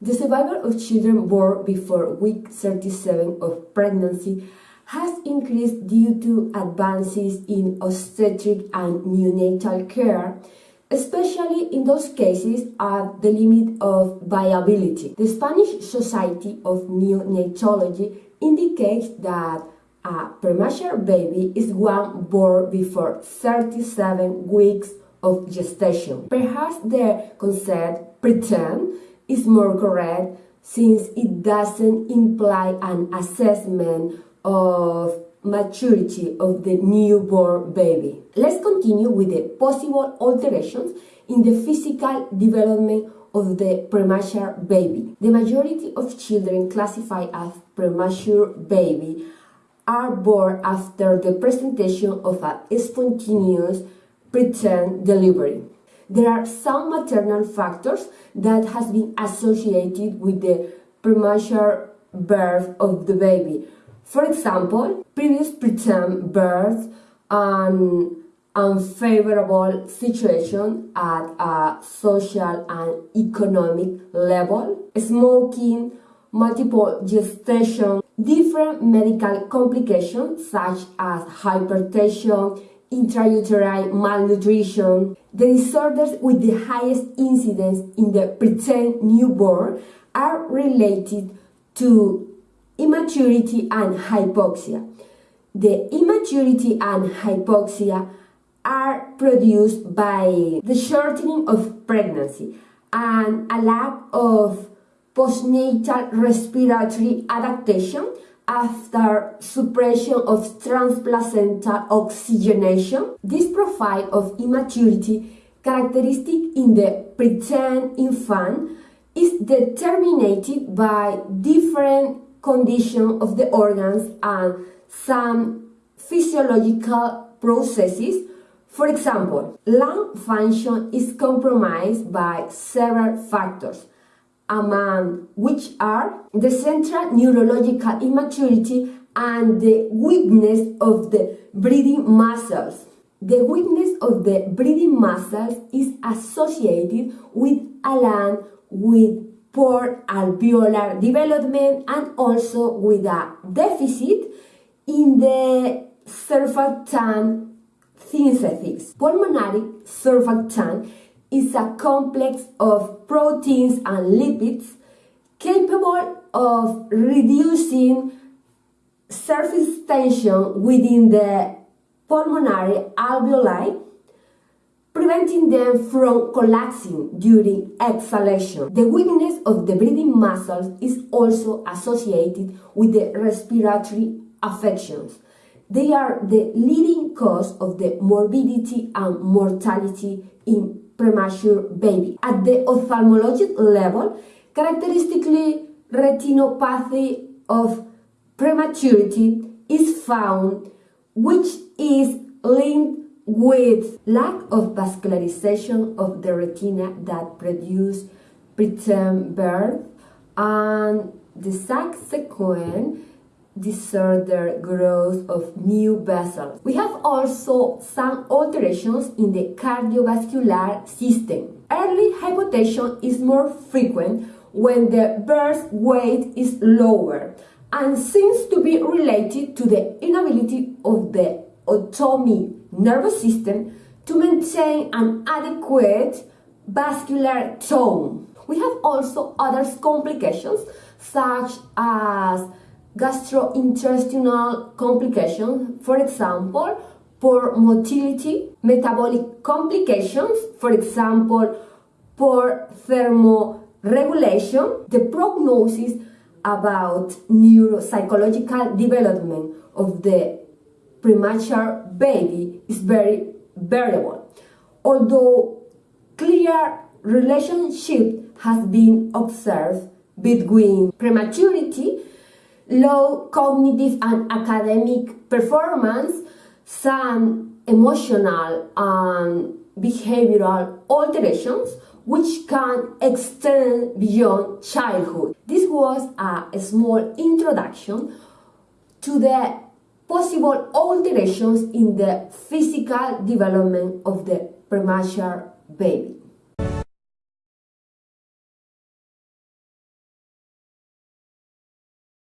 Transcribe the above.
The survival of children born before week 37 of pregnancy has increased due to advances in obstetric and neonatal care, especially in those cases at the limit of viability. The Spanish Society of Neonatology indicates that a premature baby is one born before 37 weeks of gestation. Perhaps the concept preterm is more correct since it doesn't imply an assessment of maturity of the newborn baby. Let's continue with the possible alterations in the physical development of the premature baby. The majority of children classified as premature baby are born after the presentation of a spontaneous preterm delivery. There are some maternal factors that has been associated with the premature birth of the baby. For example, previous preterm birth and unfavorable situation at a social and economic level, smoking, multiple gestation, different medical complications such as hypertension, intrauterine malnutrition. The disorders with the highest incidence in the preterm newborn are related to immaturity and hypoxia. The immaturity and hypoxia are produced by the shortening of pregnancy and a lack of postnatal respiratory adaptation after suppression of transplacental oxygenation. This profile of immaturity characteristic in the preterm infant is determined by different condition of the organs and some physiological processes. For example, lung function is compromised by several factors, among which are the central neurological immaturity and the weakness of the breathing muscles. The weakness of the breathing muscles is associated with a lung with poor alveolar development and also with a deficit in the surfactant synthesis. Pulmonary surfactant is a complex of proteins and lipids capable of reducing surface tension within the pulmonary alveoli preventing them from collapsing during exhalation. The weakness of the breathing muscles is also associated with the respiratory affections. They are the leading cause of the morbidity and mortality in premature baby. At the ophthalmologic level, characteristically retinopathy of prematurity is found which is linked with lack of vascularization of the retina that produce preterm birth and the subsequent disorder growth of new vessels. We have also some alterations in the cardiovascular system. Early hypotension is more frequent when the birth weight is lower and seems to be related to the inability of the autonomic nervous system to maintain an adequate vascular tone. We have also other complications such as gastrointestinal complications, for example, poor motility, metabolic complications, for example, poor thermoregulation, the prognosis about neuropsychological development of the premature baby is very variable. Although clear relationship has been observed between prematurity, low cognitive and academic performance, some emotional and behavioral alterations which can extend beyond childhood. This was a small introduction to the possible alterations in the physical development of the premature baby.